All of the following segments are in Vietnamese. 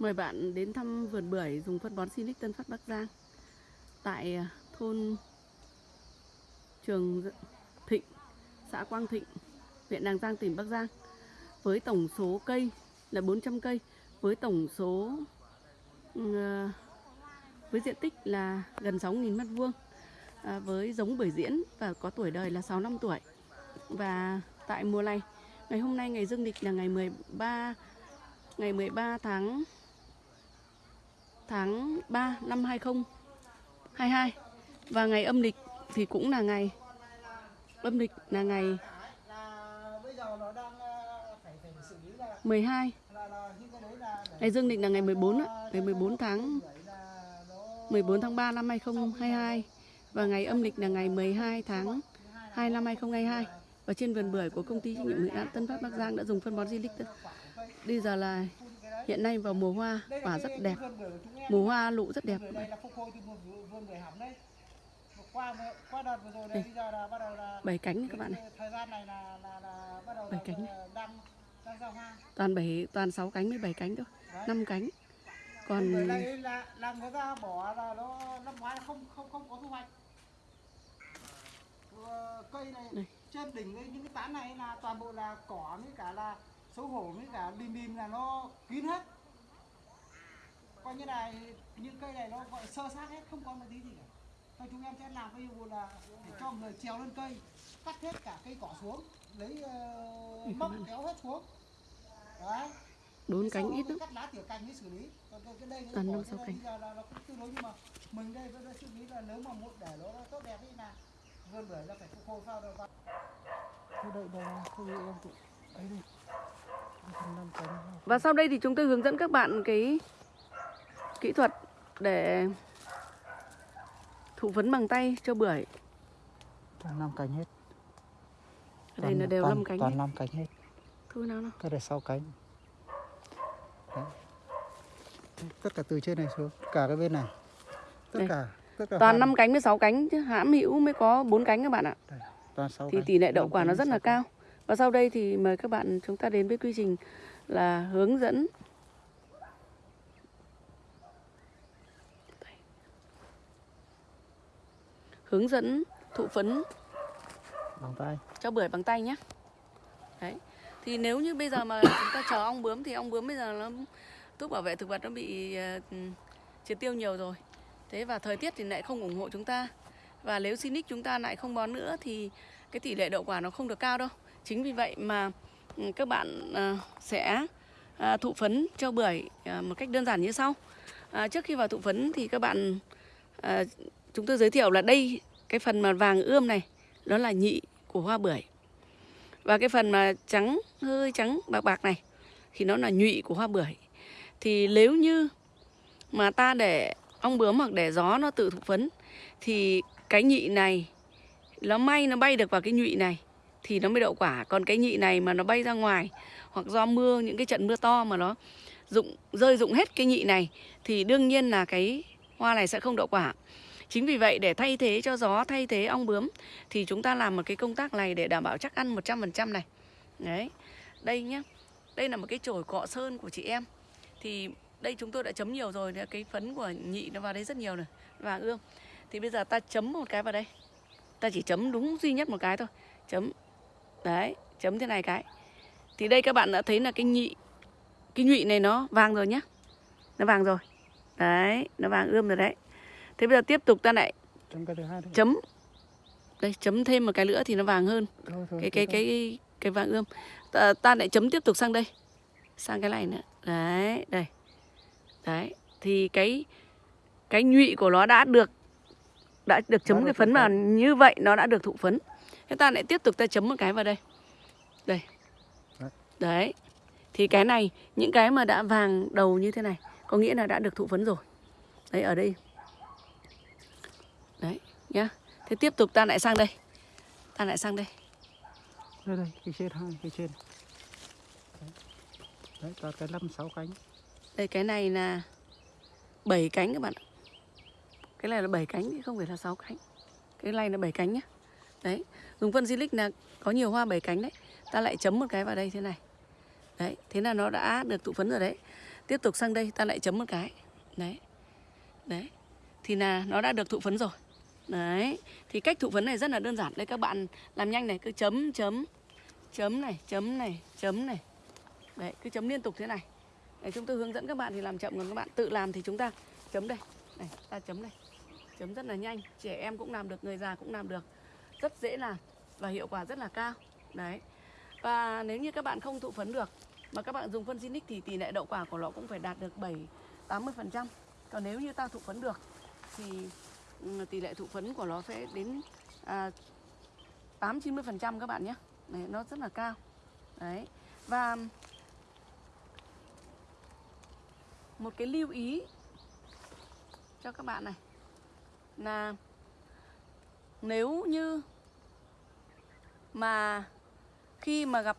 Mời bạn đến thăm vườn bưởi dùng phân bón Sinic Tân Phát Bắc Giang. Tại à, thôn Trường Thịnh, xã Quang Thịnh, huyện Đàng Giang, tỉnh Bắc Giang. Với tổng số cây là 400 cây với tổng số ừ, à, với diện tích là gần 6.000 mét vuông à, với giống bưởi diễn và có tuổi đời là 6 năm tuổi. Và tại mùa này ngày hôm nay ngày dương lịch là ngày 13 ngày 13 tháng tháng 3 năm 2022 và ngày âm lịch thì cũng là ngày âm lịch là ngày 12 ngày dương lịch là ngày 14 ạ, ngày 14 tháng 14 tháng 3 năm 2022 và ngày âm lịch là ngày 12 tháng 2 năm 2022 và trên vườn bưởi của công ty trách nhiệm hữu hạn Tân Phát Bắc Giang đã dùng phân bón Zilic Bây giờ là hiện nay vào mùa hoa quả rất đẹp. mùa hoa lụ rất đẹp. Qua qua đợt vừa rồi này bây giờ là bắt đầu là bảy cánh các bạn này thời gian này là là, là bắt đầu Bảy cánh. đang đang giao hoa. Toàn bảy toàn 6 cánh với 7 cánh thôi Đấy. 5 cánh. Còn này là là người ta bỏ là nó năm ngoái không không không có thu hoạch. Cây này Đây. trên đỉnh ấy, những cái tán này là toàn bộ là cỏ với cả là xấu hổ với cả bìm bìm là nó kín hết. Coi như là những cây này nó gọi sơ sát hết không có một tí gì cả. Thôi chúng em sẽ làm cái vụ là để cho người trèo lên cây cắt hết cả cây cỏ xuống lấy uh, móc kéo hết xuống. Đấy. Sau cánh ít lắm. cắt lá tỉa cành mới xử lý. Còn cái, đây nó bỏ năm sáu này cành. giờ là nó cũng tương đối nhưng mà mình đây vẫn suy nghĩ là nếu mà muốn để nó tốt đẹp ấy là vườn bưởi là phải phục hồi sao được Thôi đợi đây thôi em tụ ấy đi và sau đây thì chúng tôi hướng dẫn các bạn cái kỹ thuật để thụ phấn bằng tay cho bưởi. Toàn năm cánh hết. Ở đây là đều toàn, 5 cánh toàn hết. năm cánh hết. Thôi nào nào? Cái này sáu cánh. Đấy. tất cả từ trên này xuống cả cái bên này. Tất Đây. cả tất cả toàn hai 5 cánh với 6 cánh chứ hãm hữu mới có 4 cánh các bạn ạ. Đây, toàn sáu thì cánh. tỷ lệ đậu quả nó rất là cao. Và sau đây thì mời các bạn chúng ta đến với quy trình là hướng dẫn. Hướng dẫn thụ phấn. Bằng tay. Cho bưởi bằng tay nhé đấy. Thì nếu như bây giờ mà chúng ta chờ ong bướm thì ong bướm bây giờ nó thuốc bảo vệ thực vật nó bị ờ, triệt tiêu nhiều rồi. Thế và thời tiết thì lại không ủng hộ chúng ta. Và nếu Sinic chúng ta lại không bón nữa thì cái tỷ lệ đậu quả nó không được cao đâu. Chính vì vậy mà các bạn ờ, sẽ à, thụ phấn cho bưởi à, một cách đơn giản như sau. À, trước khi vào thụ phấn thì các bạn chúng tôi giới thiệu là đây, cái phần mà vàng ươm này, đó là nhị của hoa bưởi. Và cái phần mà trắng, hơi trắng, bạc bạc này, thì nó là nhụy của hoa bưởi. Thì nếu như mà ta để ong bướm hoặc để gió nó tự thụ phấn, thì cái nhị này, nó may, nó bay được vào cái nhụy này thì nó mới đậu quả. Còn cái nhị này mà nó bay ra ngoài, hoặc do mưa, những cái trận mưa to mà nó dụng, rơi dụng hết cái nhị này, thì đương nhiên là cái hoa này sẽ không đậu quả. Chính vì vậy, để thay thế cho gió, thay thế ong bướm, thì chúng ta làm một cái công tác này để đảm bảo chắc ăn 100% này. Đấy. Đây nhá. Đây là một cái chổi cọ sơn của chị em. Thì đây chúng tôi đã chấm nhiều rồi cái phấn của nhị nó vào đây rất nhiều rồi vàng ươm thì bây giờ ta chấm một cái vào đây. Ta chỉ chấm đúng duy nhất một cái thôi. Chấm đấy chấm thế này cái. Thì đây các bạn đã thấy là cái nhị cái nhụy này nó vàng rồi nhá. Nó vàng rồi. Đấy nó vàng ươm rồi đấy. Thế bây giờ tiếp tục ta lại trong cái thứ hai thôi. chấm. Đây chấm thêm một cái nữa thì nó vàng hơn. Thôi, thôi, cái cái thôi. cái cái vàng ươm. Ta, ta lại chấm tiếp tục sang đây. Sang cái này nữa. Đấy đây. Đấy thì cái cái nhụy của nó đã được đã được chấm cái phấn vào như vậy nó đã được thụ phấn thế ta lại tiếp tục ta chấm một cái vào đây. Đây. Đấy. thì cái này những cái mà đã vàng đầu như thế này có nghĩa là đã được thụ phấn rồi. Đấy ở đây. Đấy nhá. Thế tiếp tục ta lại sang đây. Ta lại sang đây. Đây đây cái trên hai cái trên. Đấy, đấy toàn cái năm sáu cánh. Đây cái này là 7 cánh các bạn ạ. Cái này là 7 cánh chứ không phải là 6 cánh. Cái này là 7 cánh nhá. Đấy, dùng phân silic là có nhiều hoa bảy cánh đấy. Ta lại chấm một cái vào đây thế này. Đấy, thế là nó đã được tụ phấn rồi đấy. tiếp tục sang đây ta lại chấm một cái. Đấy. Đấy. Thì là nó đã được thụ phấn rồi. Đấy. Thì cách thụ phấn này rất là đơn giản. Đây các bạn làm nhanh này cứ chấm chấm. Chấm này chấm này chấm này. Đấy cứ chấm liên tục thế này. Để chúng tôi hướng dẫn các bạn thì làm chậm còn các bạn tự làm thì chúng ta chấm đây. Này ta chấm đây. Chấm rất là nhanh. Trẻ em cũng làm được người già cũng làm được rất dễ làm và hiệu quả rất là cao. Đấy. Và nếu như các bạn không thụ phấn được mà các bạn dùng phân Zinix thì tỷ lệ đậu quả của nó cũng phải đạt được 7 80 phần trăm. Còn nếu như ta thụ phấn được thì ừ, tỷ lệ thụ phấn của nó sẽ đến à, 8 90 phần trăm các bạn nhé. Đấy, nó rất là cao. Đấy. Và một cái lưu ý cho các bạn này là nếu như mà khi mà gặp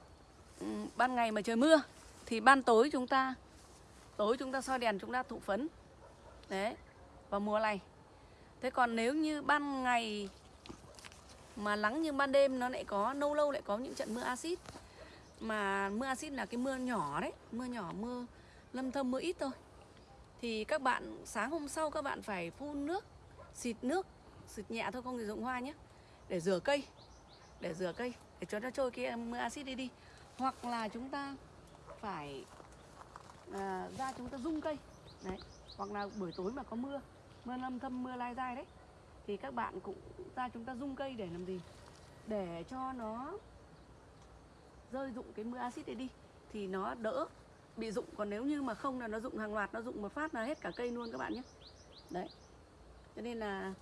ừ, ban ngày mà trời mưa, thì ban tối chúng ta, tối chúng ta soi đèn, chúng ta thụ phấn. Đấy, vào mùa này. Thế còn nếu như ban ngày mà nắng nhưng ban đêm, nó lại có, lâu lâu lại có những trận mưa axit. Mà mưa axit là cái mưa nhỏ đấy, mưa nhỏ, mưa lâm thâm, mưa ít thôi. Thì các bạn, sáng hôm sau các bạn phải phun nước, xịt nước xịt nhẹ thôi không sử dụng hoa nhé. Để rửa cây để rửa cây để cho nó trôi cái mưa axit đi đi. Hoặc là chúng ta phải à, ra chúng ta rung cây đấy. Hoặc là buổi tối mà có mưa mưa lâm thâm mưa lai dai đấy thì các bạn cũng ra chúng ta rung cây để làm gì? Để cho nó rơi dụng cái mưa axit đấy đi thì nó đỡ bị dụng. Còn nếu như mà không là nó dụng hàng loạt nó dụng một phát là hết cả cây luôn các bạn nhé. Đấy. Cho nên là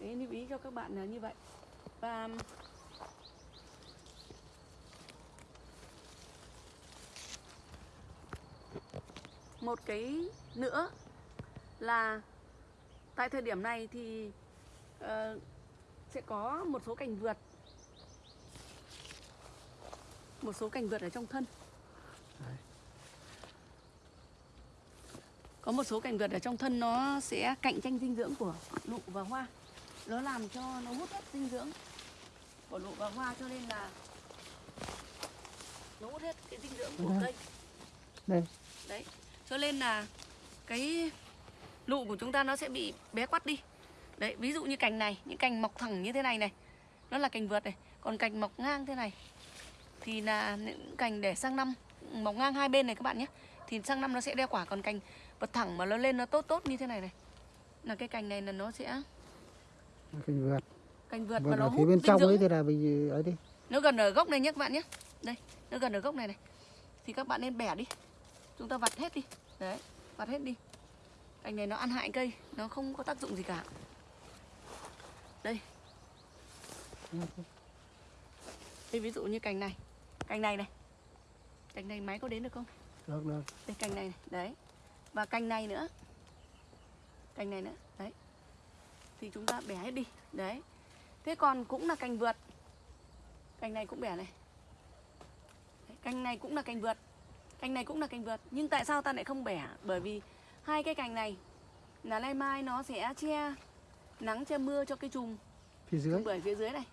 cái lưu ý cho các bạn là như vậy. Và một cái nữa là tại thời điểm này thì uh, sẽ có một số cành vượt. Một số cành vượt ở trong thân. Đấy. có một số cành vượt ở trong thân nó sẽ cạnh tranh dinh dưỡng của lụ và hoa nó làm cho nó hút hết dinh dưỡng của lụ và hoa cho nên là nó hút hết cái dinh dưỡng của Đây. cây. Đây. Đấy. Cho nên là cái lụ của chúng ta nó sẽ bị bé quắt đi. Đấy ví dụ như cành này những cành mọc thẳng như thế này này nó là cành vượt này còn cành mọc ngang thế này thì là những cành để sang năm mọc ngang hai bên này các bạn nhé thì sang năm nó sẽ đeo quả còn cành bật thẳng mà nó lên nó tốt tốt như thế này này là cái cành này là nó sẽ cái vượt. Cành vượt vượt mà nó hút bên trong ấy thì là vì ấy đi. Nó gần ở gốc này nhé các bạn nhé. Đây, nó gần ở gốc này này. Thì các bạn nên bẻ đi. Chúng ta vặt hết đi. Đấy, vặt hết đi. Cành này nó ăn hại cây Nó không có tác dụng gì cả. Đây. Đây ví dụ như cành này. Cành này này. Cành này máy có đến được không? được được. Đây cành này, này. Đấy. Và cành này nữa. Cành này nữa, Thì chúng ta bẻ hết đi. Đấy. Thế còn cũng là cành vượt. Cành này cũng bẻ này. Đấy, Cành này cũng là cành vượt. Cành này cũng là cành vượt. Nhưng tại sao ta lại không bẻ? Bởi vì hai cái cành này Là nay mai nó sẽ che Nắng che mưa cho cái chùm phía dưới. Bưởi phía dưới này.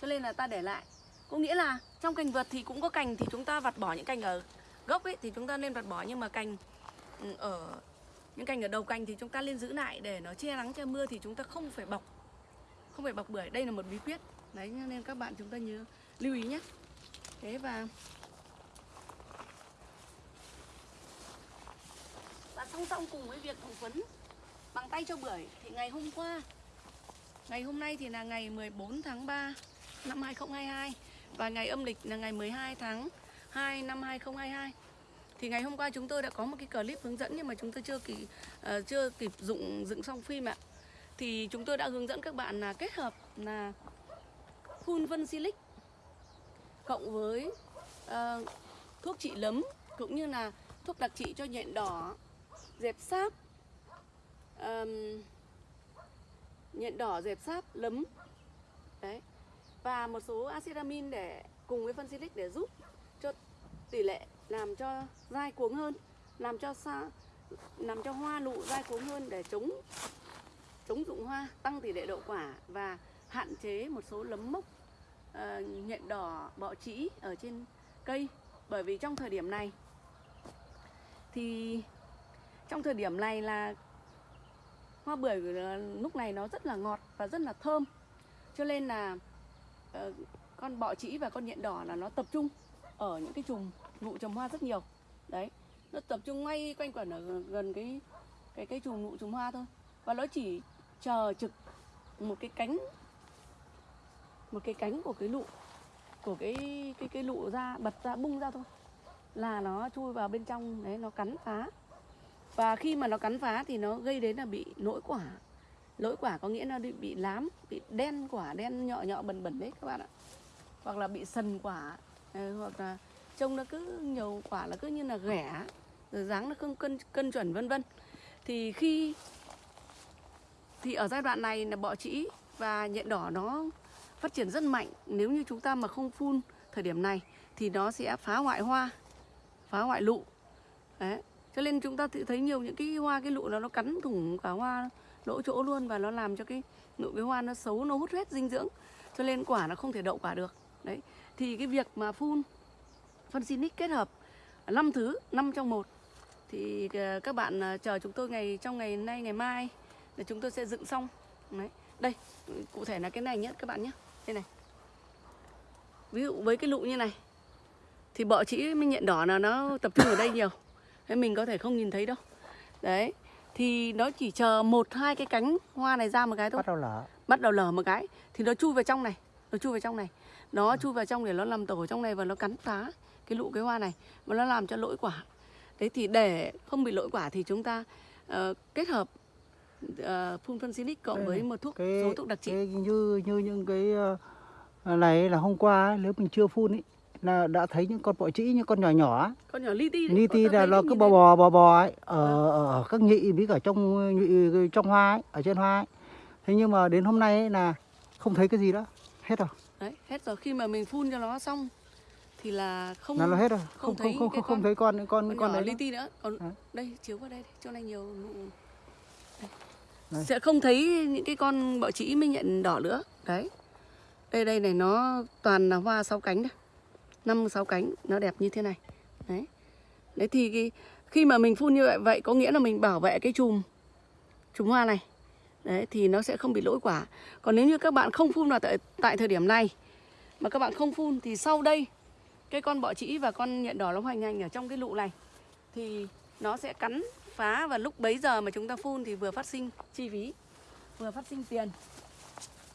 Cho nên là ta để lại. Có nghĩa là trong cành vượt thì cũng có cành thì chúng ta vặt bỏ những cành ở gốc ấy thì chúng ta nên vặt bỏ. Nhưng mà cành ừ, ở những cành ở đầu cành thì chúng ta nên giữ lại để nó che nắng che mưa thì chúng ta không phải bọc. Không phải bọc bưởi. Đây là một bí quyết. Đấy, nên các bạn chúng ta nhớ, lưu ý nhé. Thế và và song song cùng với việc thụ phấn bằng tay cho bưởi thì ngày hôm qua, Ngày hôm nay thì là ngày 14 tháng 3 năm 2022 và ngày âm lịch là ngày 12 tháng 2 năm 2022. Thì ngày hôm qua chúng tôi đã có một cái clip hướng dẫn nhưng mà chúng tôi chưa kịp uh, chưa kịp dụng dựng xong phim ạ. Thì chúng tôi đã hướng dẫn các bạn là kết hợp là phun vân silic cộng với uh, thuốc trị lấm cũng như là thuốc đặc trị cho nhện đỏ, dẹp sáp, um, nhện đỏ, dẹp sáp, lấm đấy và một số acid amin để cùng với phân silic để giúp cho tỷ lệ làm cho dai cuống hơn, làm cho sa làm cho hoa nụ dai cuống hơn để chống chống dụng hoa, tăng tỷ lệ đậu quả và hạn chế một số lấm mốc uh, nhện đỏ, bọ trĩ ở trên cây. Bởi vì trong thời điểm này thì trong thời điểm này là hoa bưởi lúc này nó rất là ngọt và rất là thơm. Cho nên là uh, con bọ trĩ và con nhện đỏ là nó tập trung ở những cái chùm nụ trồng hoa rất nhiều. Đấy nó tập trung ngay quanh quẩn ở gần- cái cái cái chùm nụ trồng hoa thôi. Và nó chỉ chờ trực một cái cánh một cái cánh của cái lụ của cái cái cái lụ ra bật ra bung ra thôi. Là nó chui vào bên trong đấy nó cắn phá. Và khi mà nó cắn phá thì nó gây đến là bị lỗi quả. Lỗi quả có nghĩa là bị, bị lám bị đen quả đen nhọ nhọ bẩn bẩn đấy các bạn ạ. Hoặc là bị sần quả hoặc là trông nó cứ nhiều quả là cứ như là ghẻ rồi dáng nó không cân cân chuẩn, vân vân. Thì khi, thì ở giai đoạn này là bọ trĩ và nhện đỏ nó phát triển rất mạnh. Nếu như chúng ta mà không phun thời điểm này thì nó sẽ phá hoại hoa, phá hoại lụ. Đấy, cho nên chúng ta thấy nhiều những cái hoa, cái lụ nó nó cắn thủng cả hoa lỗ chỗ luôn và nó làm cho cái nụ cái hoa nó xấu, nó hút hết dinh dưỡng. Cho nên quả nó không thể đậu quả được. Đấy, thì cái việc mà phun phân xinic kết hợp. Năm thứ năm trong một. Thì ờ, các bạn ờ, chờ chúng tôi ngày trong ngày nay ngày mai để chúng tôi sẽ dựng xong. Đấy. Đây cụ thể là cái này nhé các bạn nhé. Đây này. Ví dụ với cái lụ như này thì bọ trĩ với nhện đỏ là nó tập trung ở đây nhiều. Thế mình có thể không nhìn thấy đâu. Đấy. Thì nó chỉ chờ một hai cái cánh hoa này ra một cái thôi. Bắt đầu lở. Bắt đầu lở một cái. Thì nó chui vào trong này. Nó chui vào trong này. Nó chui vào trong để nó làm tổ ở trong này và nó cắn phá cái lụ cái hoa này và nó làm cho lỗi quả. Đấy thì để không bị lỗi quả thì chúng ta ờ, kết hợp ờ, phun phân xinic cộng với một thuốc cái, số thuốc đặc trị. cái như như những cái ờ, này là hôm qua ấy, nếu mình chưa phun ấy là đã thấy những con bọ trĩ những con nhỏ nhỏ con nhỏ li ti con ti là nó cứ bò bò bò bò ấy ở, ở các nhị với cả trong nhị trong hoa ấy, ở trên hoa ấy. Thế nhưng mà đến hôm nay ấy là không thấy cái gì đó, hết rồi. đấy hết rồi khi mà mình phun cho nó xong thì là không Là nó hết rồi. không Không thấy không không không, thấy con con con, con đấy. li ti nữa còn Đấy. đây chiếu vào đây chỗ này nhiều nụ đây. Đây. sẽ không thấy những cái con bọ trĩ mới nhận đỏ nữa đấy đây đây này nó toàn là hoa sáu cánh đây năm sáu cánh nó đẹp như thế này đấy đấy thì cái, khi mà mình phun như vậy vậy có nghĩa là mình bảo vệ cái chùm chùm hoa này đấy thì nó sẽ không bị lỗi quả còn nếu như các bạn không phun vào tại, tại thời điểm này mà các bạn không phun thì sau đây cái con bọ trĩ và con nhện đỏ nó hoành hành ở trong cái lụ này, thì nó sẽ cắn phá và lúc bấy giờ mà chúng ta phun thì vừa phát sinh chi phí, vừa phát sinh tiền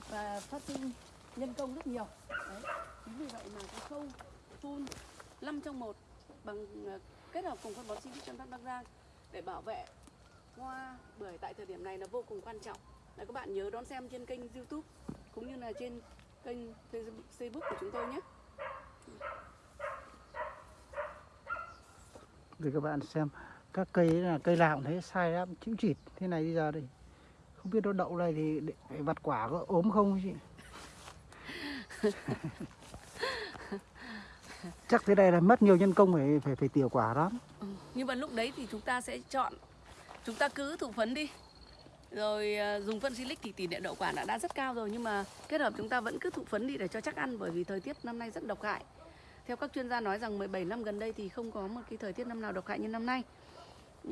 và phát sinh nhân công rất nhiều. Đấy, chính vì vậy mà cái khâu phun 5 trong một bằng ờ, kết hợp cùng phân bón sinh trong Bắc Giang để bảo vệ hoa bưởi tại thời điểm này là vô cùng quan trọng. Là các bạn nhớ đón xem trên kênh YouTube cũng như là trên kênh Facebook của chúng tôi nhé. Để các bạn xem các cây là cây nào cũng thấy sai lắm, chịu chịt thế này bây giờ đây. Không biết nó đậu này thì để, để vặt quả có ốm không chị? Chắc thế này là mất nhiều nhân công phải phải phải tỉa quả lắm. nhưng mà lúc đấy thì chúng ta sẽ chọn chúng ta cứ thụ phấn đi rồi à, dùng phân silic thì tỷ lệ đậu quả đã đã rất cao rồi nhưng mà kết hợp chúng ta vẫn cứ thụ phấn đi để cho chắc ăn bởi vì thời tiết năm nay rất độc hại theo các chuyên gia nói rằng 17 năm gần đây thì không có một cái thời tiết năm nào độc hại như năm nay.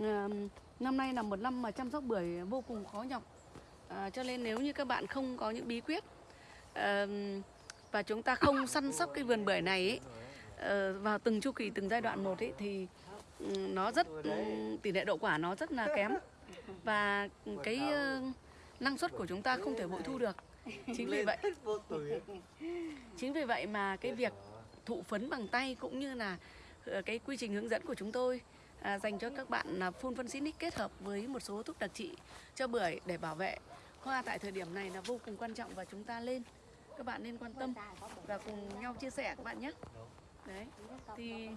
À, năm nay là một năm mà chăm sóc bưởi vô cùng khó nhọc. À, cho nên nếu như các bạn không có những bí quyết à, và chúng ta không săn sóc cái vườn bưởi này ấy, ờ, vào từng chu kỳ từng giai đoạn một ấy thì nó rất tỷ lệ đậu quả nó rất là kém. Và cái ờ, năng suất của chúng ta không thể bội thu được. Chính vì vậy chính vì vậy mà cái việc thụ phấn bằng tay cũng như là ờ, cái quy trình hướng dẫn của chúng tôi à, dành cho các bạn là phun phân xinic kết hợp với một số thuốc đặc trị cho bưởi để bảo vệ. Hoa tại thời điểm này là vô cùng quan trọng và chúng ta lên các bạn nên quan tâm và cùng nhau chia sẻ các bạn nhé. Đấy thì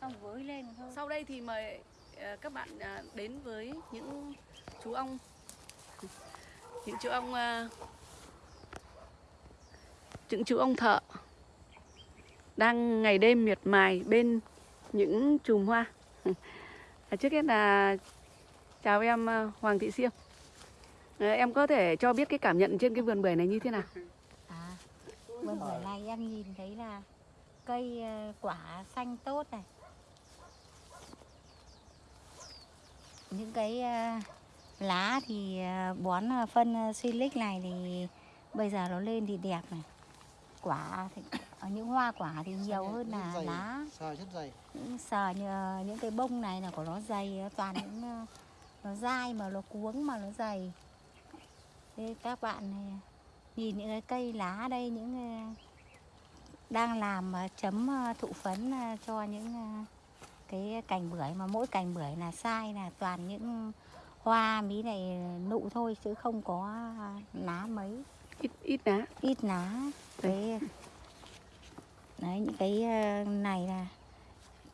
xong với lên thôi. Sau đây thì mời ờ, các bạn ờ, đến với những chú ong. Những chú ong ờ, những chú ông thợ đang ngày đêm miệt mài bên những chùm hoa. À, Trước hết là chào em à, Hoàng Thị Siêm. à, ờ, Em có thể cho biết cái cảm nhận trên cái vườn bưởi này như thế nào? à vườn bưởi này em nhìn thấy là cây à, quả xanh tốt này những cái à, lá thì bón phân silic này thì bây giờ nó lên thì đẹp này quả thì những hoa quả thì nhiều hơn là dày, lá. Sờ rất dày. những sờ như, những cái bông này là của nó dày toàn những ờ, nó dai mà nó cuống mà nó dày. Thế các bạn này, nhìn những cái cây lá đây những ờ, đang làm ờ, chấm ờ, thụ phấn ờ, cho những ờ, cái cành bưởi mà mỗi cành bưởi là sai là toàn những hoa mí này nụ thôi chứ không có lá mấy ít ít lá. Ít lá. Cái đấy những cái ờ, này là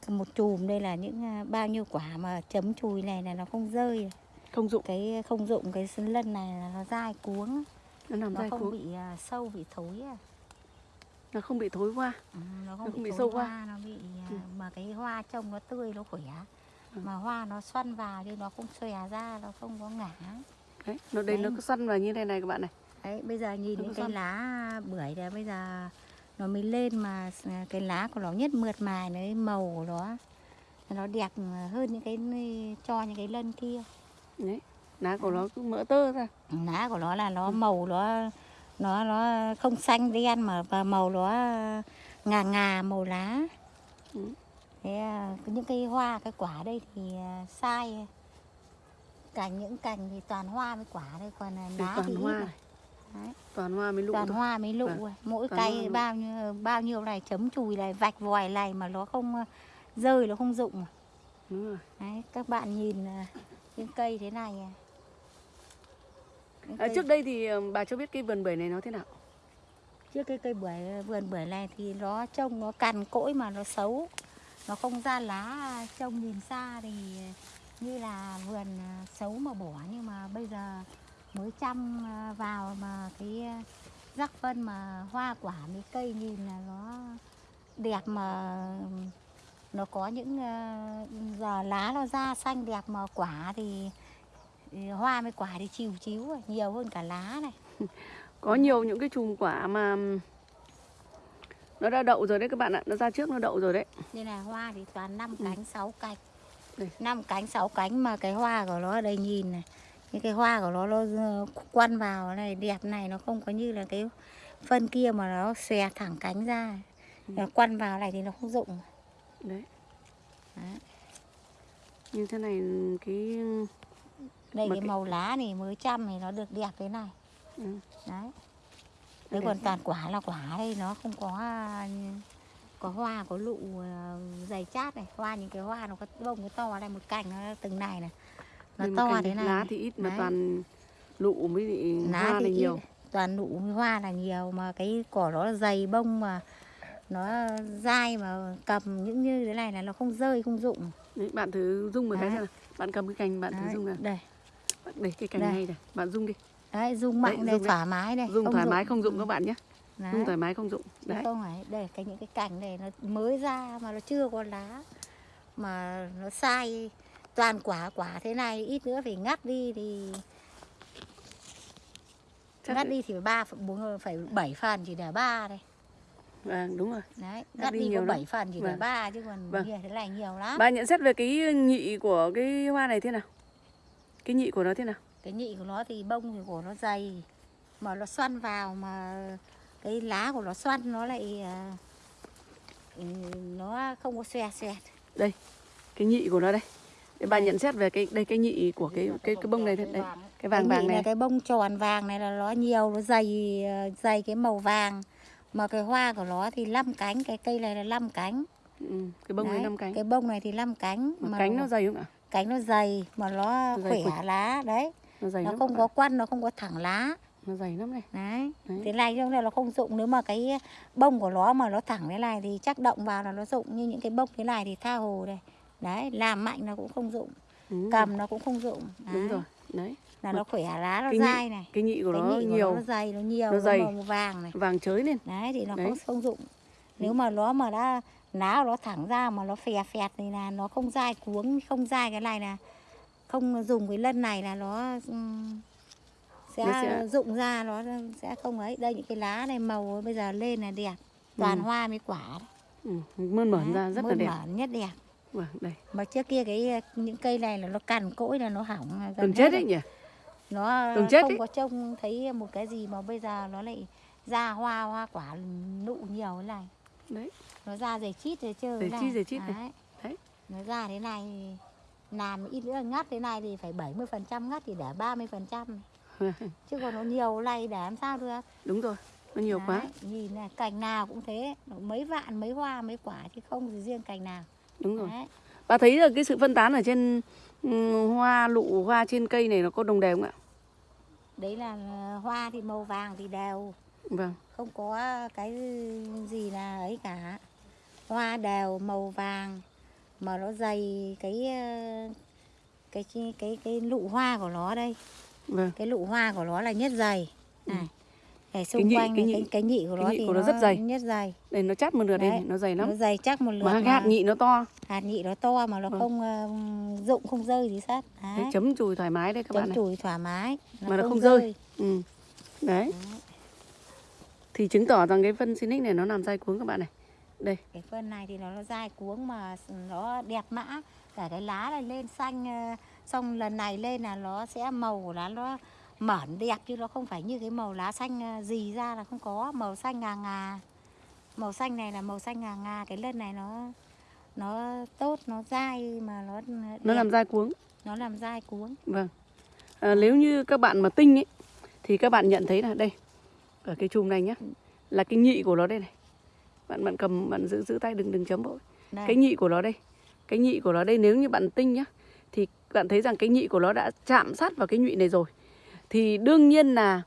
một chùm. Đây là những ờ, bao nhiêu quả mà chấm chùi này là nó không rơi. Không dụng cái không dụng cái sân lân này là nó dai cuống. Nó nằm nó dai không cuống. bị ờ, sâu bị thối à. nó không bị thối qua Ừ, nó Nó không không bị bị thối sâu hoa, hoa. nó bị ờ, Ừ. mà cái hoa trông nó tươi nó khỏe. Ừ. mà hoa nó xoăn vào thì nó không xòe ra nó không có ngả. Đấy nó đây nó Đấy. cứ xoăn vào như này này các bạn này Đấy, bây giờ nhìn Nó cái lá bưởi này bây giờ nó mới lên mà cái lá của nó nhất mượt mài đấy màu của nó. Nó đẹp hơn những cái cho những cái lân kia. Đấy lá của nó cứ mỡ tơ ra. Lá của nó là nó màu nó nó nó không xanh đen mà và màu nó ngà ngà màu lá. Ừ. thế à, những cái hoa cái quả đây thì à, sai. Cành những cành thì toàn hoa với quả đây còn à, lá thì ít hoa này. Đấy. toàn hoa mới lụ toàn thôi hoa mới lụ Vâng. à. mỗi Toàn cây bao nhiêu bao nhiêu này chấm chùi này vạch vòi này mà nó không ờ, rơi nó không rụng à. đúng rồi đấy các bạn nhìn à, những cây thế này à. Những à, cây- trước đây thì ờ, bà cho biết cái vườn bưởi này nó thế nào trước cái cây bưởi vườn bưởi này thì nó trông nó cằn cỗi mà nó xấu nó không ra lá trông nhìn xa thì như là vườn xấu mà bỏ nhưng mà bây giờ mới chăm à, vào mà cái à, rắc phân mà hoa quả mấy cây nhìn là nó đẹp mà nó có những à, giờ lá nó ra xanh đẹp mà quả thì hoa với quả thì chiều chiếu nhiều hơn cả lá này có nhiều những cái chùm quả mà nó đã đậu rồi đấy các bạn ạ nó ra trước nó đậu rồi đấy Đây là hoa thì toàn năm Ừ. cánh, sáu cánh. Đây. năm cánh, sáu cánh mà cái hoa của nó ở đây nhìn này. Những cái hoa của nó nó quăn vào này đẹp này nó không có như là cái phân kia mà nó xòe thẳng cánh ra. Ừ. Nó quăn vào này thì nó không rụng. đấy Đấy. như thế này cái Đây cái cái- màu lá này mới chăm thì nó được đẹp thế này. ừ, Đấy. Đấy còn toàn quả là quả đây nó không có à, có hoa có lụ dày chát này, hoa những cái hoa nó có bông cái to này một cành nó từng này này. Nó to thế này. lá thì ít mà Đấy. toàn lụ mới bị lá hoa thì này ít, nhiều. toàn nụ với hoa là nhiều. Mà cái cỏ nó dày bông mà nó dai mà cầm những như thế này là nó không rơi không rụng. Đấy, bạn thử rung một cái Đấy. xem nào. Bạn cầm cái cành bạn thử đấy, rung nào. đây. Để cái cành Đây. này này bạn rung đi. Đấy rung mạnh đây thoải mái đây rung không thoải mái không rụng các bạn nhé. Đấy. rung thoải mái không rụng. Chứ đấy. không phải đây cái những cái cành này nó mới ra mà nó chưa có lá mà nó sai toàn quả quả thế này ít nữa phải ngắt đi thì Chắc ngắt đi thì phải ba bốn phải bảy phần chỉ để ba đây. Vâng đúng rồi. Đấy Ngắt đi đi, nhiều có bảy phần chỉ để Vâng. ba chứ còn Vâng. thế này nhiều lắm. Bà nhận xét về cái nhị của cái hoa này thế nào? Cái nhị của nó thế nào? Cái nhị của nó thì bông thì của nó dày mà nó xoăn vào mà cái lá của nó xoăn nó lại à, ừ, nó không có xòe xoẹt cái nhị của nó đây để bà Đây. nhận xét về cái đây cái nhị của cái cái cái bông này đấy cái vàng cái vàng là này cái bông tròn vàng này là nó nhiều nó dày à, dày cái màu vàng. Mà cái hoa của nó thì 5 cánh cái cây này là 5 cánh. Ừ, cái bông này Đấy, năm cánh. cái bông này thì 5 cánh mà cánh nó dày không ạ? Cánh nó dày mà nó dày khỏe quỳnh. lá đấy. Nó dày nó không có quăn nó không có thẳng lá. Nó dày lắm này. Đấy Đấy. thế này trong này nó không rụng nếu mà cái bông của nó mà nó thẳng thế này thì chắc động vào là nó rụng như những cái bông thế này thì tha hồ đây đấy làm mạnh nó cũng không rụng ừ, cầm nó cũng không rụng đấy. đúng rồi đấy là nó khỏe lá nó Cái nhị- dai này cái nhị của cái nó nhị của nhiều nó, dày nó nhiều Nó nó dày. màu vàng này vàng chới lên đấy thì nó Đấy. không không rụng nếu mà nó mà đã lá nó thẳng ra mà nó phè phẹt thì là nó không dai cuống không dai cái này là không dùng cái lân này là nó sẽ, Nó sẽ- rụng ra nó sẽ không ấy đây những cái lá này màu bây giờ lên là đẹp toàn Ừ. hoa với quả đấy. Ừ, mơn mởn ra rất là mơn đẹp. mởn nhất đẹp Vâng, đây. mà trước kia cái những cây này là nó cằn cỗi là nó hỏng Từng hết chết đấy nhỉ? nó Từng chết không ấy. có trông thấy một cái gì mà bây giờ nó lại ra hoa hoa quả nụ nhiều thế này Đấy. nó ra dày chít rồi chơi Dày chít, dày chít này. Đấy. Đấy. nó ra thế này làm ít nữa ngắt thế này thì phải 70 phần trăm ngắt thì để 30 phần trăm chứ còn nó nhiều này để làm sao được Đúng rồi, nó nhiều quá. Đấy, nhìn này cành nào cũng thế mấy vạn mấy hoa mấy quả chứ không riêng cành nào Đúng rồi. Đấy. Bà thấy là cái sự phân tán ở trên ừ, hoa lụ hoa trên cây này nó có đồng đều không ạ? đấy là hoa thì màu vàng thì đều Vâng. không có cái gì là ấy cả hoa đều màu vàng mà nó dày cái ờ, cái cái cái, cái lụ hoa của nó đây Vâng. cái lụ hoa của nó là nhất dày này cái xung Ừ. nhị- quanh cái này, nhị- cái, cái nhị của cái nó nhị thì của nó rất dày. nhất dày Đây nó chắt một lượt đây, nó dày lắm. nó dày chắc một lượt Mà cái hạt nhị nó to. hạt nhị nó to mà nó Vâng. không rụng không rơi gì hết Đấy, đấy chấm chùi thoải mái đấy các bạn chấm này. chùi thoải mái Mà nó không rơi. Ừ. Đấy. Thì chứng tỏ rằng cái phân Sinic này nó làm dai cuống các bạn này. Đây. cái phân này thì nó, nó dai cuống mà nó đẹp mã cả cái lá này lên xanh ờ, xong lần này lên là nó sẽ màu của lá nó mởn đẹp chứ nó không phải như cái màu lá xanh gì ra là không có màu xanh ngà ngà màu xanh này là màu xanh ngà ngà cái lần này nó nó tốt nó dai mà nó đẹp, Nó làm dai cuống. nó làm dai cuống Vâng. À, nếu như các bạn mà tinh ấy thì các bạn nhận thấy là đây ở cái chùm này nhá là cái nhị của nó đây này. Bạn bạn cầm bạn giữ giữ tay đừng đừng chấm đây Cái nhị của nó đây. Cái nhị của nó đây nếu như bạn tinh nhá thì bạn thấy rằng cái nhị của nó đã chạm sát vào cái nhụy này rồi. Thì đương nhiên là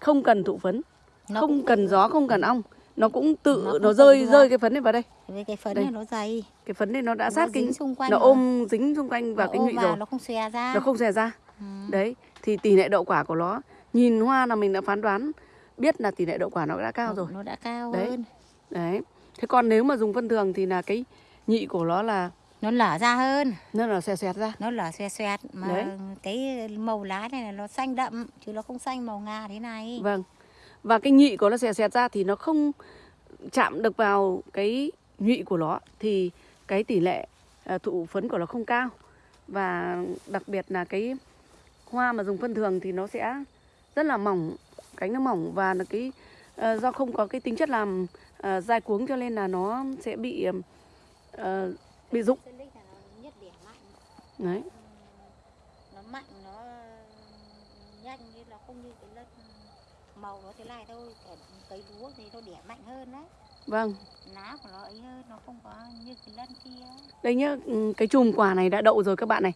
không cần thụ phấn, nó không cũng- cần gió, không cần ong. Nó cũng tự Nó nó, rơi rơi cái phấn này vào đây. cái phấn Đây. này nó dày Cái phấn này nó đã Nó sát cái nó rồi. ôm dính xung quanh vào Nó cái nhụy vào, rồi. nó không xòe ra Nó không xòe ra. Ừ. Đấy, thì tỷ lệ đậu quả của nó nhìn hoa là mình đã phán đoán biết là tỷ lệ đậu quả nó đã cao rồi. nó đã cao Đấy. hơn Đấy. Thế còn nếu mà dùng phân thường thì là cái nhị của nó là nó lở ra hơn nó là xòe xoẹt ra. nó lở xoẹt xoẹt mà Đấy. cái màu lá này là nó xanh đậm chứ nó không xanh màu ngà thế này Vâng. Và cái nhị của nó xòe xoẹt ra thì nó không chạm được vào cái nhụy của nó thì cái tỷ lệ à, thụ phấn của nó không cao. Và đặc biệt là cái hoa mà dùng phân thường thì nó sẽ rất là mỏng, cánh nó mỏng và là cái à, do không có cái tính chất làm à, dai cuống cho nên là nó sẽ bị à, bị rụng. Đấy. nó mạnh nó nhanh như nó không như cái lân màu nó thế này thôi Cả cấy lúa thì nó đẻ mạnh hơn đấy Vâng. lá của nó ấy hơn nó không có như cái lân kia Đây nhá, ừ, cái chùm quả này đã đậu rồi các bạn này.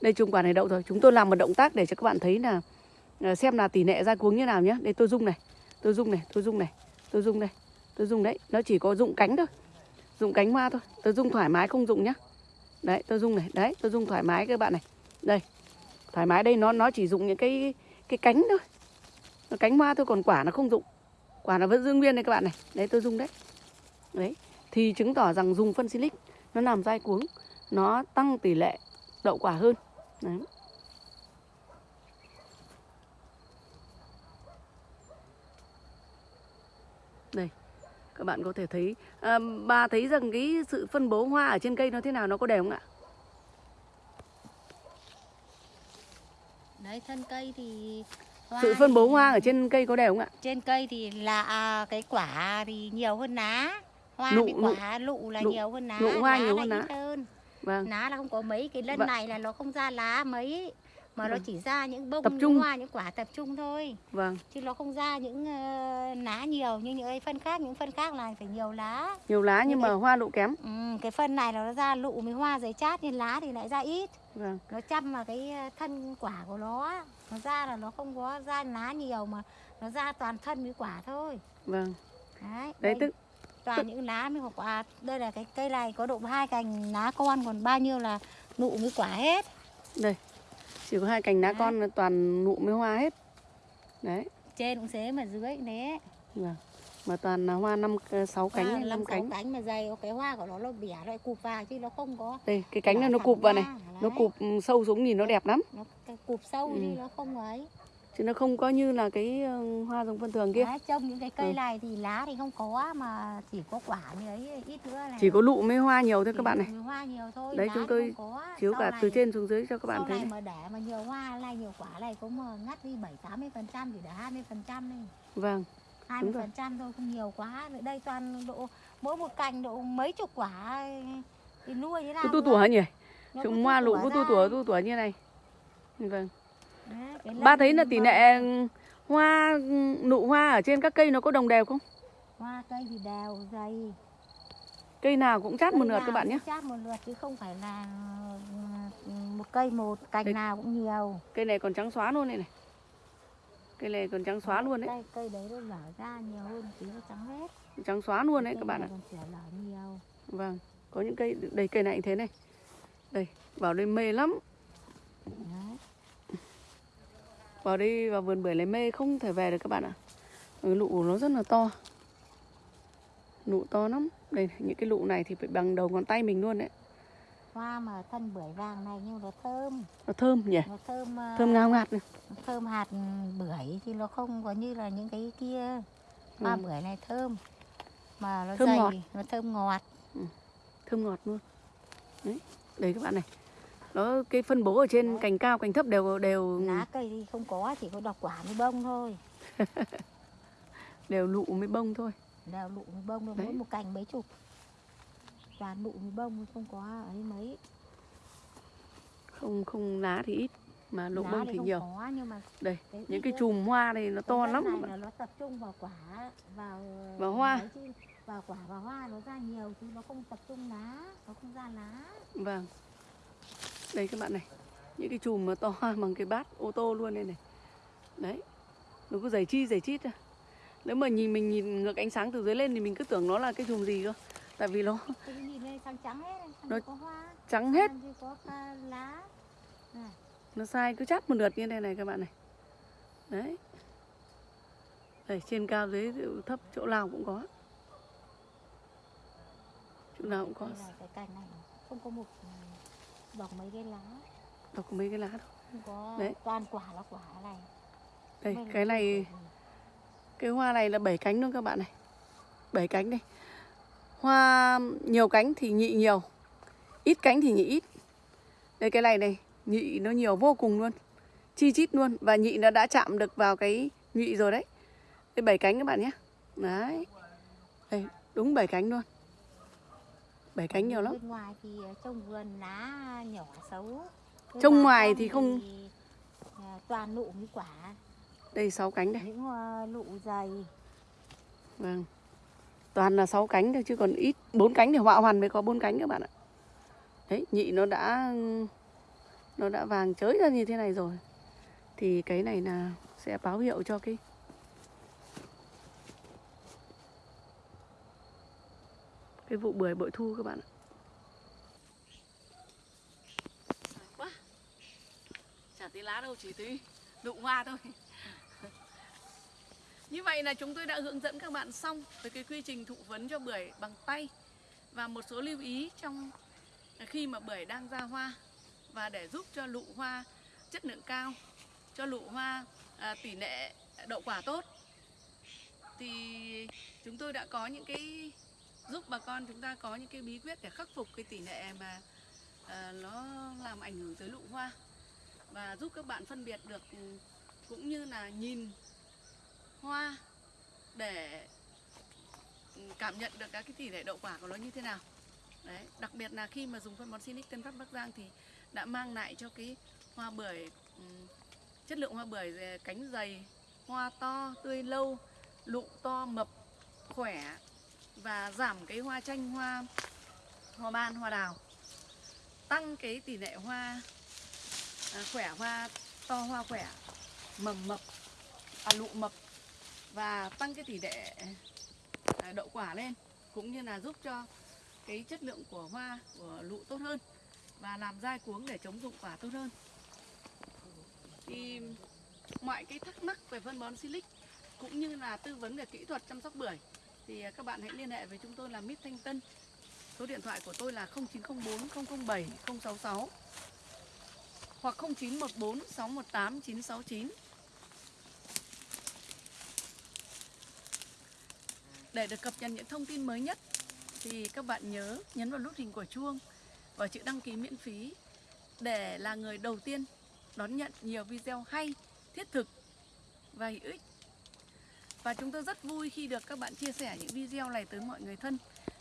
Đây chùm quả này đậu rồi. Chúng tôi làm một động tác để cho các bạn thấy là ờ, xem là tỷ lệ ra cuống như nào nhé. Đây tôi rung này, tôi rung này, tôi rung này, tôi rung đây, tôi rung đấy. Nó chỉ có rụng cánh thôi, rụng cánh hoa thôi. Tôi rung thoải mái không rụng nhá. Đấy, tôi rung này, đấy, tôi rung thoải mái các bạn này. Đây, thoải mái đây nó nó chỉ dùng những cái cái cánh thôi, nó cánh hoa thôi còn quả nó không dùng Quả nó vẫn giữ nguyên đây các bạn này. Đấy tôi rung đấy. Đấy, thì chứng tỏ rằng dùng phân silic nó làm dai cuống nó tăng tỷ lệ đậu quả hơn Đấy. đây các bạn có thể thấy à, bà thấy rằng cái sự phân bố hoa ở trên cây nó thế nào nó có đều không ạ? Đấy thân cây thì hoa sự phân bố thì- hoa ở trên cây có đều không ạ? Trên cây thì là à, cái quả thì nhiều hơn lá hoa nụ- quả lụ là nụ- nhiều hơn lá nụ hoa lá nhiều hơn lá. hơn. Vâng. Lá là không có mấy cái lân Vâng. này là nó không ra lá mấy mà nó Vâng. chỉ ra những bông Tập những trung. hoa những quả tập trung thôi. Vâng. Chứ nó không ra những ờ, lá nhiều như những phân khác. Những phân khác này phải nhiều lá. Nhiều lá nhưng Nhưng mà cái- hoa lụ kém. Ừ, cái phân này nó ra lụ với hoa giấy chát nhưng lá thì lại ra ít. Vâng. Nó chăm vào cái ờ, thân quả của nó nó ra là nó không có ra lá nhiều mà nó ra toàn thân với quả thôi. Vâng. Đấy, đấy tức toàn những lá với quả. Đây là cái cây này có độ hai cành lá con còn bao nhiêu là nụ với quả hết. Đây chỉ có hai cành lá Đấy. con là toàn nụ mới hoa hết. Đấy. Trên cũng thế mà dưới thế. Vâng. Mà toàn là hoa năm ờ, sáu cánh Hoa năm năm sáu cánh. cánh mà dày cái hoa của nó nó bẻ lại cụp vào chứ nó không có đây cái cánh này nó cụp vào này. Ra, nó đấy. cụp ừ, sâu xuống nhìn nó đẹp lắm. Nó cụp sâu Ừ. đi nó không ấy chứ nó không có như là cái ờ, hoa giống vân thường kia. Đấy, trông những cái cây Ừ. này thì lá thì không có mà chỉ có quả như ấy ít nữa này chỉ có lụ mới hoa nhiều thôi các bạn này. Chỉ hoa nhiều thôi Đấy, chúng tôi chiếu Sau cả này- từ trên xuống dưới cho các bạn thấy này này. mà để mà nhiều hoa này nhiều quả này cũng mà ngắt đi bảy tám mươi phần trăm thì để hai mươi phần trăm đi. Vâng hai mươi phần trăm thôi không nhiều quá. Ở đây toàn độ mỗi một cành độ mấy chục quả thì nuôi thế nào tu tủa nhỉ? Chúng hoa lụ tu tủa tu tủa như này. Vâng ba thấy là tỷ lệ hoa nụ hoa ở trên các cây nó có đồng đều không? Hoa cây thì đều dày. Cây nào cũng chát một Cây lượt các bạn nhé. chát một lượt chứ không phải là ừ, một cây một cành Đấy. nào cũng nhiều. Cây này còn trắng xóa luôn này này. Cây này còn trắng xóa luôn đấy. cây cây đấy nó nở ra nhiều hơn tí nó trắng hết. Trắng xóa luôn đấy Cây các bạn ạ. nhiều. Vâng có những cây đây cây này cũng thế này. Đây vào đây mê lắm. Đấy vào đây vào vườn bưởi này mê không thể về được các bạn ạ. Ừ, lụ nó rất là to. Lụ to lắm. Đây những cái lụ này thì phải bằng đầu ngón tay mình luôn đấy. Hoa mà thân bưởi vàng này nhưng nó thơm. Nó thơm nhỉ? Nó thơm ờ, thơm ngào ngạt này. thơm hạt bưởi thì nó không có như là những cái kia. Hoa Ừ. bưởi này thơm. Mà nó Thơm dày ngọt. nó thơm ngọt. Thơm ngọt luôn. Đấy đây các bạn này nó cái phân bố ở trên Đấy. cành cao cành thấp đều đều lá cây thì không có chỉ có đọc quả với bông thôi. Đều lụ mới bông thôi. Đều lụ với bông thôi mỗi một cành mấy chục. Toàn lụ với bông không có ấy mấy. Không không lá thì ít mà lụ lá bông thì thì nhiều. có nhưng mà đây cái những cái chùm hoa này nó to lắm này là nó tập trung vào quả vào Vào hoa. chứ, vào quả và hoa nó ra nhiều chứ nó không tập trung lá nó không ra lá. Vâng đây các bạn này những cái chùm mà to bằng cái bát ô tô luôn đây này. Đấy nó cứ dày chi dày chít ra nếu mà nhìn mình nhìn ngược ánh sáng từ dưới lên thì mình cứ tưởng nó là cái chùm gì cơ. Tại vì nó trắng hết Nó có hoa? trắng hết. có ca lá? Nó sai cứ chát một lượt như thế này các bạn này. Đấy. Đây trên cao dưới thấp chỗ nào cũng có. Chỗ nào cũng có. Cái cành này không có một bọc mấy cái lá. Đọc mấy cái lá thôi không có Đấy. toàn quả là quả này. Đây Bên cái này cái hoa này là bảy cánh luôn các bạn này. Bảy cánh đây. Hoa nhiều cánh thì nhị nhiều ít cánh thì nhị ít. Đây cái này này nhị nó nhiều vô cùng luôn chi chít luôn và nhị nó đã chạm được vào cái nhị rồi đấy. Đây bảy cánh các bạn nhé. Đấy. Đây đúng bảy cánh luôn bảy cánh nhiều lắm. Bên ngoài thì ờ, trông vườn lá nhỏ xấu. Bên Trông vào ngoài trong thì không- ờ, toàn nụ với quả. Đây sáu cánh đây. Những ờ, nụ dày. Vâng. Toàn là sáu cánh thôi chứ còn ít. Bốn cánh thì họa hoàn mới có bốn cánh các bạn ạ. Đấy nhị nó đã nó đã vàng chới ra như thế này rồi. Thì cái này là sẽ báo hiệu cho cái cái vụ bưởi bội thu các bạn ạ. Quá. Chả tí lá đâu chỉ tí nụ hoa thôi. Như vậy là chúng tôi đã hướng dẫn các bạn xong về cái quy trình thụ phấn cho bưởi bằng tay và một số lưu ý trong khi mà bưởi đang ra hoa và để giúp cho lụ hoa chất lượng cao, cho lụ hoa à, tỷ lệ đậu quả tốt. Thì chúng tôi đã có những cái giúp bà con chúng ta có những cái bí quyết để khắc phục cái tỷ lệ mà à, nó làm ảnh hưởng tới lụ hoa. Và giúp các bạn phân biệt được ừ, cũng như là nhìn hoa để ừ, cảm nhận được các cái tỷ lệ đậu quả của nó như thế nào. Đấy đặc biệt là khi mà dùng phân bón Sinic Tân Phát Bắc Giang thì đã mang lại cho cái hoa bưởi ừ, chất lượng hoa bưởi cánh dày hoa to tươi lâu lụ to mập khỏe và giảm cái hoa chanh hoa hoa ban hoa đào. Tăng cái tỷ lệ hoa à, khỏe hoa to hoa khỏe mầm mập à, lụ mập. Và tăng cái tỷ lệ à, đậu quả lên cũng như là giúp cho cái chất lượng của hoa của lụ tốt hơn và làm dai cuống để chống dụng quả tốt hơn. Thì mọi cái thắc mắc về phân bón silic cũng như là tư vấn về kỹ thuật chăm sóc bưởi thì à, các bạn hãy liên hệ với chúng tôi là Mít Thanh Tân. Số điện thoại của tôi là 0904 007 066 hoặc 0914 618 969. Để được cập nhật những thông tin mới nhất thì các bạn nhớ nhấn vào nút hình của chuông và chữ đăng ký miễn phí để là người đầu tiên đón nhận nhiều video hay, thiết thực và hữu ích và chúng tôi rất vui khi được các bạn chia sẻ những video này tới mọi người thân.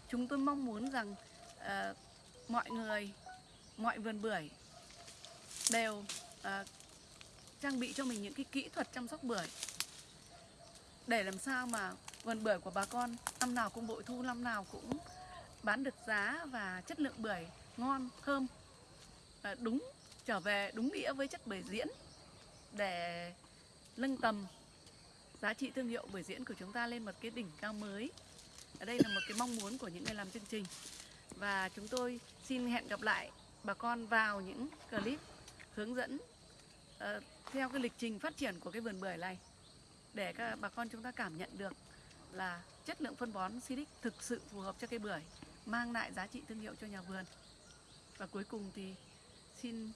Chúng tôi mong muốn rằng uh, mọi người, mọi vườn bưởi đều uh, trang bị cho mình những cái kỹ thuật chăm sóc bưởi để làm sao mà vườn bưởi của bà con năm nào cũng bội thu, năm nào cũng bán được giá và chất lượng bưởi ngon, thơm uh, đúng trở về đúng nghĩa với chất bưởi diễn để nâng tầm giá trị thương hiệu buổi diễn của chúng ta lên một cái đỉnh cao mới. Ở đây là một cái mong muốn của những người làm chương trình. Và chúng tôi xin hẹn gặp lại bà con vào những clip hướng dẫn uh, theo cái lịch trình phát triển của cái vườn bưởi này. Để các bà con chúng ta cảm nhận được là chất lượng phân bón Silic thực sự phù hợp cho cây bưởi mang lại giá trị thương hiệu cho nhà vườn. Và cuối cùng thì xin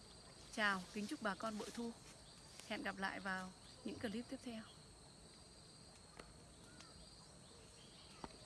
chào kính chúc bà con bội thu. Hẹn gặp lại vào những clip tiếp theo.